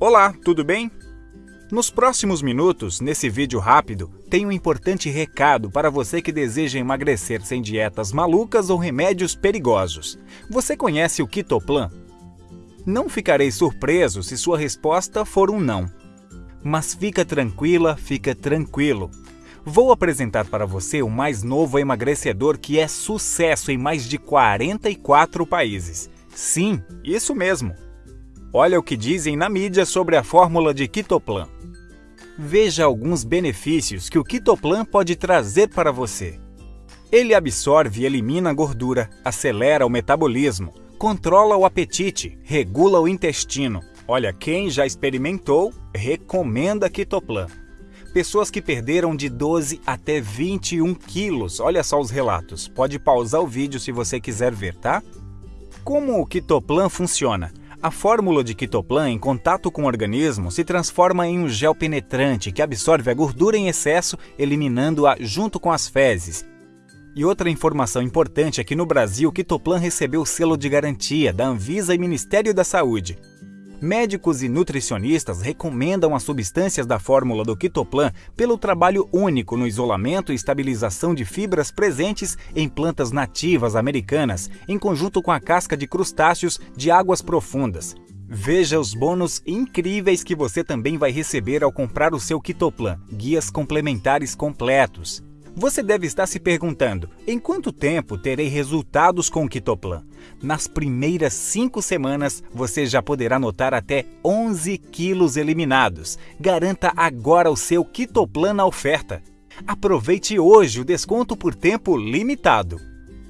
Olá, tudo bem? Nos próximos minutos, nesse vídeo rápido, tem um importante recado para você que deseja emagrecer sem dietas malucas ou remédios perigosos. Você conhece o Kitoplan? Não ficarei surpreso se sua resposta for um não. Mas fica tranquila, fica tranquilo. Vou apresentar para você o mais novo emagrecedor que é sucesso em mais de 44 países. Sim, isso mesmo. Olha o que dizem na mídia sobre a fórmula de Kitoplan. Veja alguns benefícios que o Kitoplan pode trazer para você. Ele absorve e elimina a gordura, acelera o metabolismo, controla o apetite, regula o intestino. Olha, quem já experimentou, recomenda Kitoplan pessoas que perderam de 12 até 21 quilos. Olha só os relatos. Pode pausar o vídeo se você quiser ver, tá? Como o Kitoplan funciona? A fórmula de Kitoplan em contato com o organismo se transforma em um gel penetrante que absorve a gordura em excesso, eliminando-a junto com as fezes. E outra informação importante é que no Brasil, o Kitoplan recebeu o selo de garantia da Anvisa e Ministério da Saúde. Médicos e nutricionistas recomendam as substâncias da fórmula do Kitoplan pelo trabalho único no isolamento e estabilização de fibras presentes em plantas nativas americanas, em conjunto com a casca de crustáceos de águas profundas. Veja os bônus incríveis que você também vai receber ao comprar o seu Kitoplan, guias complementares completos. Você deve estar se perguntando, em quanto tempo terei resultados com o Kitoplan? Nas primeiras 5 semanas, você já poderá notar até 11 quilos eliminados. Garanta agora o seu Kitoplan na oferta. Aproveite hoje o desconto por tempo limitado.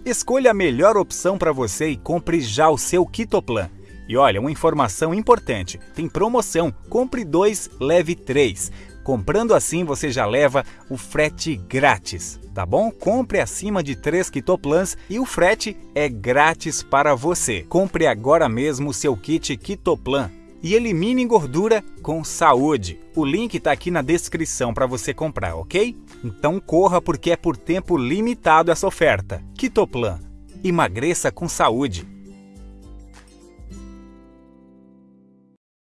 Escolha a melhor opção para você e compre já o seu Kitoplan. E olha, uma informação importante: tem promoção. Compre dois, leve três. Comprando assim, você já leva o frete grátis, tá bom? Compre acima de 3 Kitoplans e o frete é grátis para você. Compre agora mesmo seu kit Kitoplan e elimine gordura com saúde. O link está aqui na descrição para você comprar, ok? Então corra porque é por tempo limitado essa oferta. Kitoplan. Emagreça com saúde.